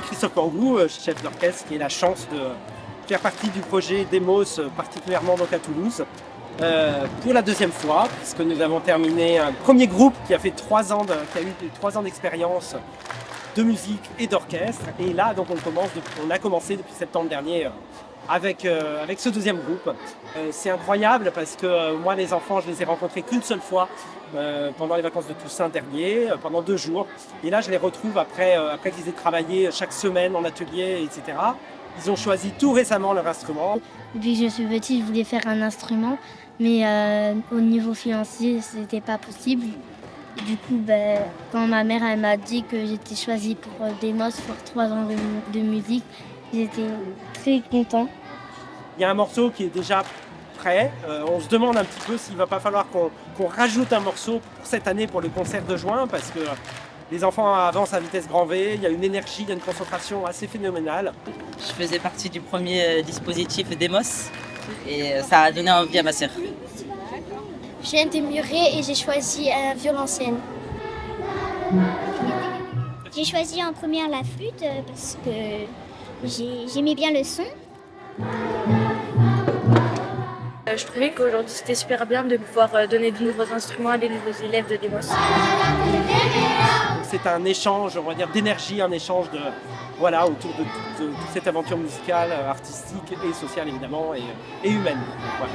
Christophe Pangou, euh, chef d'orchestre, qui a la chance de faire partie du projet Demos, euh, particulièrement donc à Toulouse, euh, pour la deuxième fois, puisque nous avons terminé un premier groupe qui a fait trois ans, qui a eu trois ans d'expérience de musique et d'orchestre. Et là, donc, on, a commencé depuis septembre dernier avec, euh, avec ce deuxième groupe. Euh, c'est incroyable parce que euh, moi, les enfants, je les ai rencontrés qu'une seule fois pendant les vacances de Toussaint dernier, pendant deux jours. Et là, je les retrouve après, après qu'ils aient travaillé chaque semaine en atelier, etc. Ils ont choisi tout récemment leur instrument. Depuis que je suis petite, je voulais faire un instrument, mais au niveau financier, c'était pas possible. Du coup, ben, quand ma mère elle m'a dit que j'étais choisie pour Demos pour trois ans de musique, j'étais très content. Il y a un morceau qui est déjà prêt. Euh, on se demande un petit peu s'il va pas falloir qu'on qu'on rajoute un morceau pour cette année pour le concert de juin parce que les enfants avancent à vitesse grand V, il y a une énergie, il y a une concentration assez phénoménale. Je faisais partie du premier euh, dispositif Demos et euh, ça a donné envie à ma sœur. Je viens de Muret et j'ai choisi un violoncelle. J'ai choisi en première la flûte parce que j'ai- j'aimais bien le son. Euh, Je trouvais qu'aujourd'hui c'était super bien de pouvoir euh, donner de nouveaux instruments à des nouveaux élèves de Demos. C'est un échange, on va dire, d'énergie, un échange de, voilà, autour de, toute- de toute cette aventure musicale, euh, artistique et sociale évidemment, et, et humaine. Voilà.